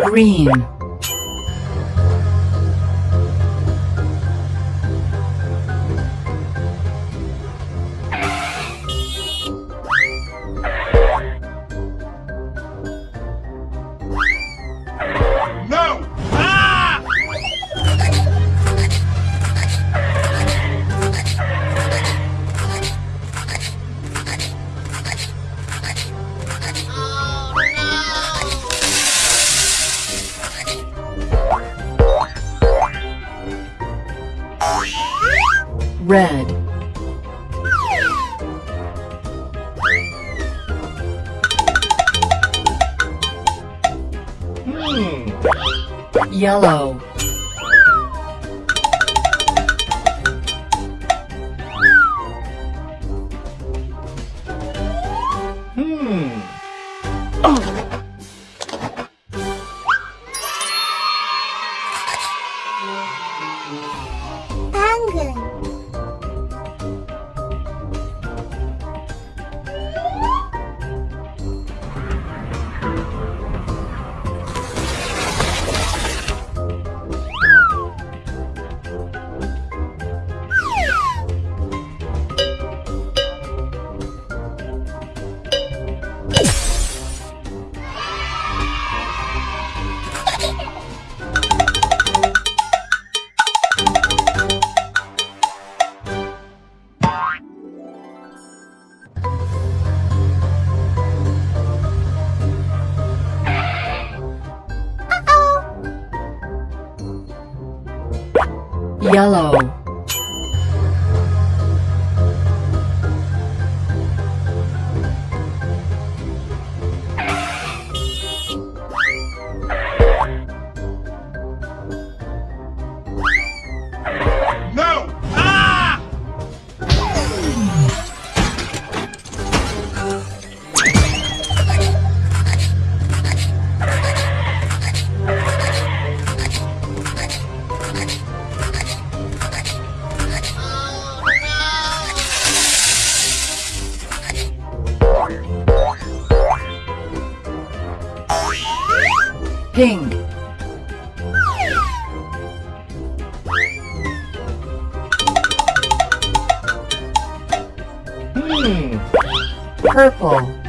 green yellow Hmm. 당근 yellow purple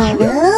아 니.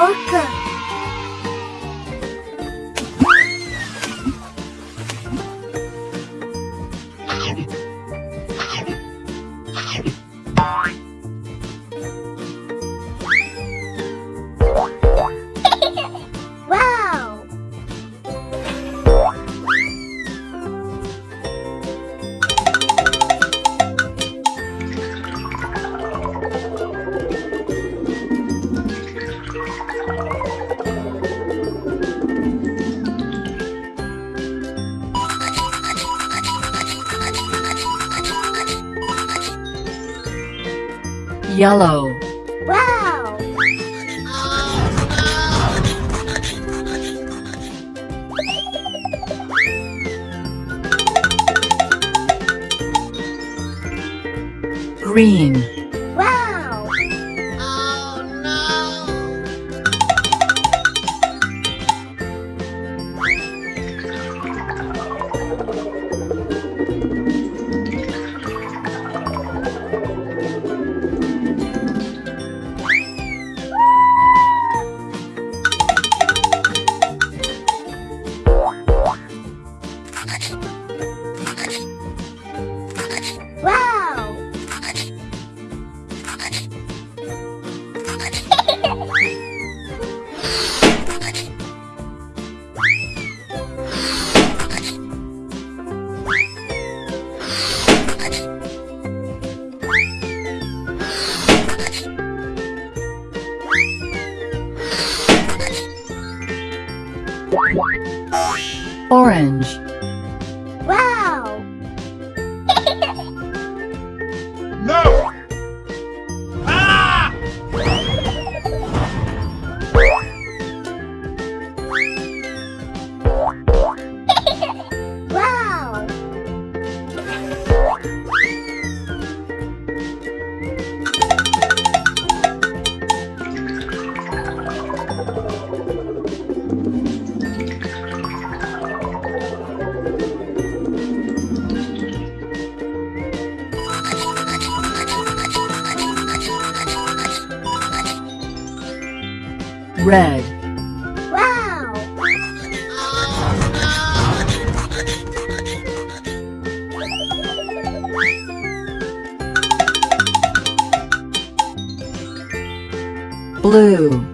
Parker. Yellow. Wow! Green. Orange. Blue.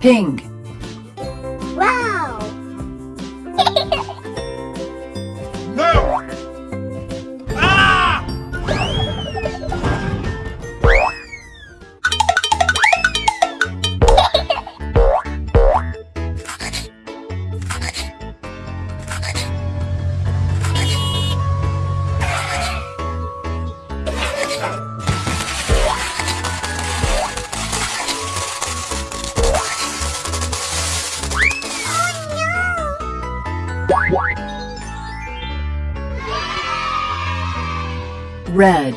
Pink. Red.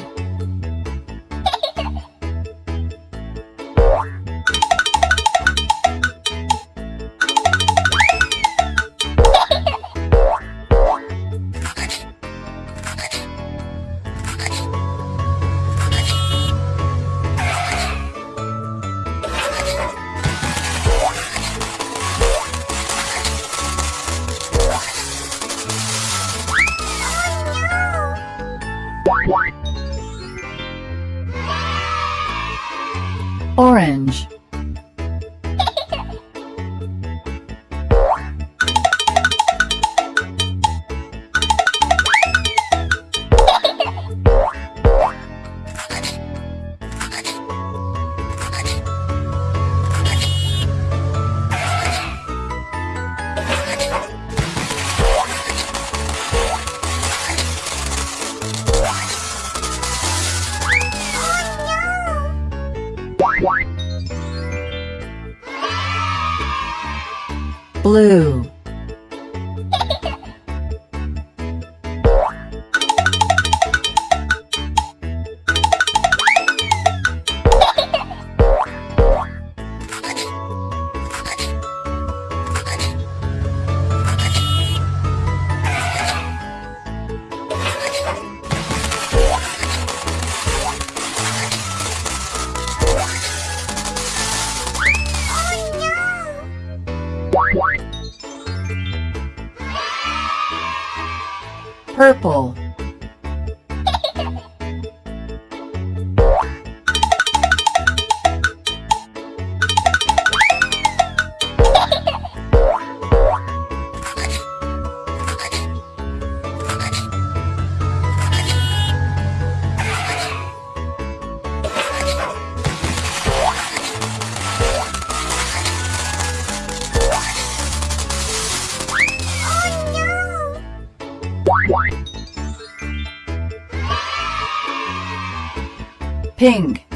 Orange. Blue. Purple. Pink.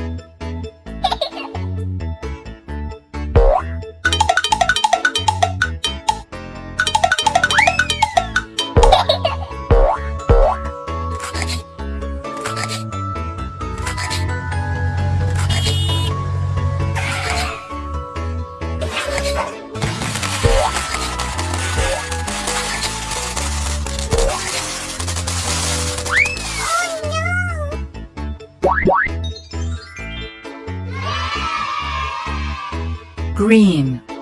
Green.